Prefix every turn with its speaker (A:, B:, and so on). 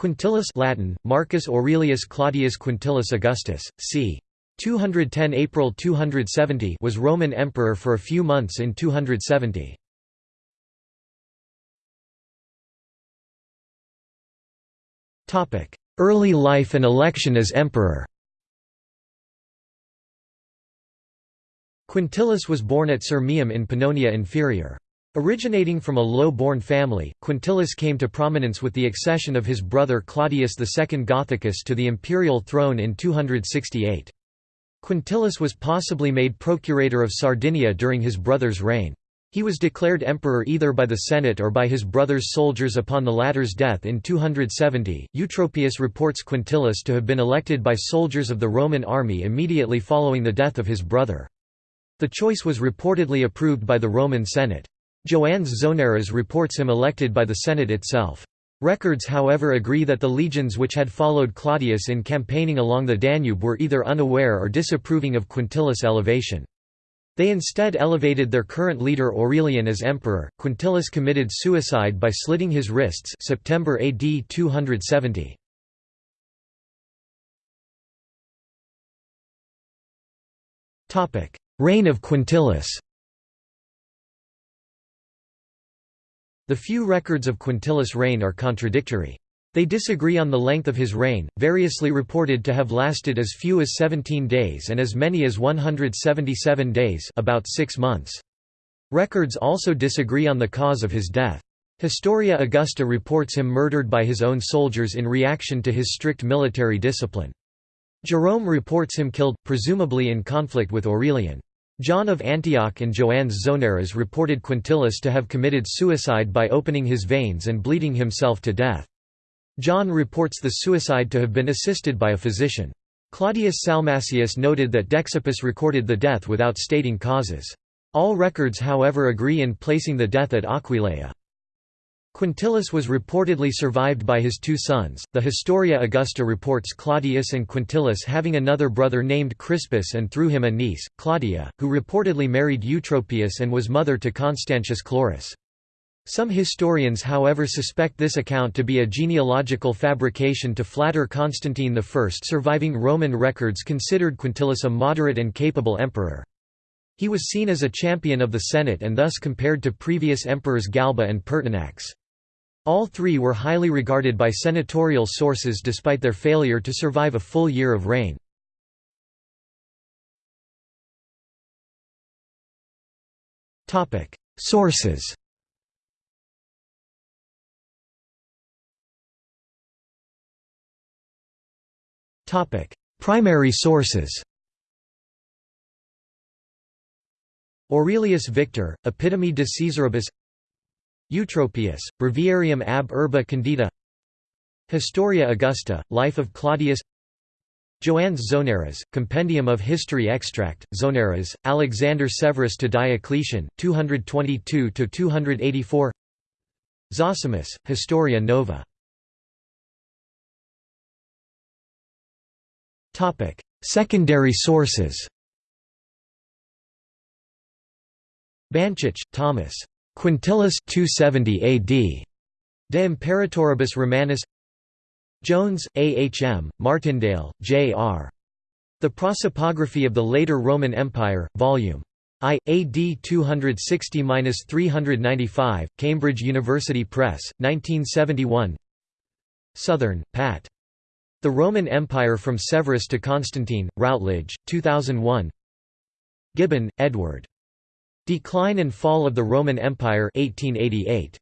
A: Quintillus Latin, Marcus Aurelius Claudius Quintillus Augustus, c. 210 April 270 was Roman emperor for a few months in 270. Early life and election as emperor Quintillus was born at Sirmium in Pannonia Inferior. Originating from a low-born family, Quintillus came to prominence with the accession of his brother Claudius II Gothicus to the imperial throne in 268. Quintillus was possibly made procurator of Sardinia during his brother's reign. He was declared emperor either by the Senate or by his brother's soldiers upon the latter's death in 270. Eutropius reports Quintillus to have been elected by soldiers of the Roman army immediately following the death of his brother. The choice was reportedly approved by the Roman Senate. Joannes Zonaras reports him elected by the Senate itself. Records however agree that the legions which had followed Claudius in campaigning along the Danube were either unaware or disapproving of Quintillus' elevation. They instead elevated their current leader Aurelian as emperor. Quintillus committed suicide by slitting his wrists September AD 270. Topic: Reign of Quintillus. The few records of Quintillus' reign are contradictory. They disagree on the length of his reign, variously reported to have lasted as few as 17 days and as many as 177 days about six months. Records also disagree on the cause of his death. Historia Augusta reports him murdered by his own soldiers in reaction to his strict military discipline. Jerome reports him killed, presumably in conflict with Aurelian. John of Antioch and Joannes Zonaras reported Quintillus to have committed suicide by opening his veins and bleeding himself to death. John reports the suicide to have been assisted by a physician. Claudius Salmasius noted that Dexippus recorded the death without stating causes. All records however agree in placing the death at Aquileia. Quintillus was reportedly survived by his two sons. The Historia Augusta reports Claudius and Quintillus having another brother named Crispus and through him a niece, Claudia, who reportedly married Eutropius and was mother to Constantius Chlorus. Some historians however suspect this account to be a genealogical fabrication to flatter Constantine I. Surviving Roman records considered Quintillus a moderate and capable emperor. He was seen as a champion of the Senate and thus compared to previous emperors Galba and Pertinax. All three were highly regarded by senatorial sources despite their failure to survive a full year of reign. Sources Primary sources Aurelius Victor, Epitome de Caesaribus Eutropius, Breviarium ab Urbe Condita Historia Augusta, Life of Claudius. Joannes Zonaras, Compendium of History Extract, Zonaras, Alexander Severus to Diocletian, 222–284 Zosimus, Historia Nova. Secondary sources. Banchich, Thomas. Quintillus 270 AD. De Imperatoribus Romanis Jones, A. H. M., Martindale, J. R. The Prosopography of the Later Roman Empire, Vol. I, AD 260–395, Cambridge University Press, 1971 Southern, Pat. The Roman Empire from Severus to Constantine, Routledge, 2001 Gibbon, Edward. Decline and Fall of the Roman Empire 1888.